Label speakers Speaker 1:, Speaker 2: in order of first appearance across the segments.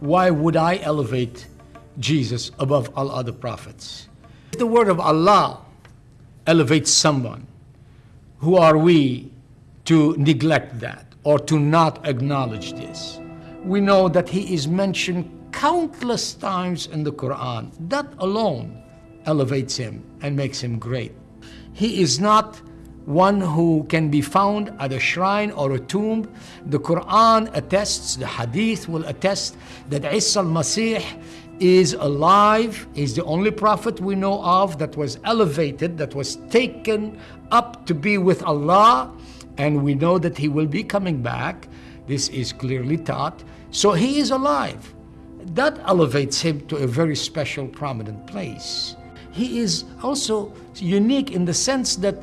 Speaker 1: why would I elevate Jesus above all other prophets? If the word of Allah elevates someone, who are we to neglect that or to not acknowledge this? We know that he is mentioned countless times in the Quran. That alone elevates him and makes him great. He is not one who can be found at a shrine or a tomb. The Quran attests, the Hadith will attest that Isa al-Masih is alive, is the only prophet we know of that was elevated, that was taken up to be with Allah, and we know that he will be coming back. This is clearly taught. So he is alive. That elevates him to a very special, prominent place. He is also unique in the sense that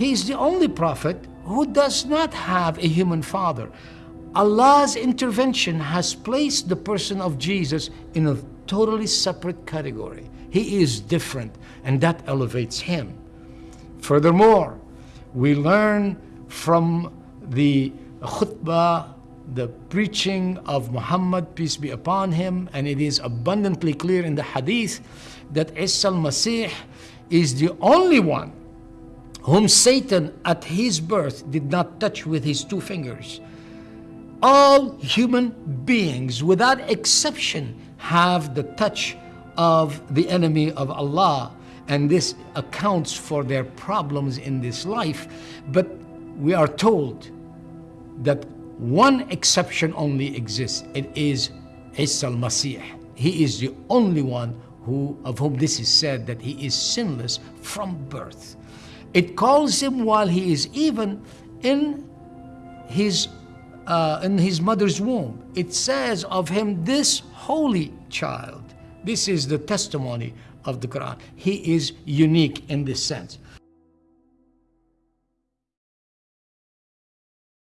Speaker 1: he is the only prophet who does not have a human father. Allah's intervention has placed the person of Jesus in a totally separate category. He is different, and that elevates him. Furthermore, we learn from the khutbah, the preaching of Muhammad, peace be upon him, and it is abundantly clear in the hadith that Isa al-Masih is the only one whom Satan at his birth did not touch with his two fingers. All human beings, without exception, have the touch of the enemy of Allah, and this accounts for their problems in this life. But we are told that one exception only exists. It is Isa al-Masih. He is the only one who, of whom this is said that he is sinless from birth. It calls him while he is even in his uh, in his mother's womb. It says of him, this holy child. This is the testimony of the Quran. He is unique in this sense.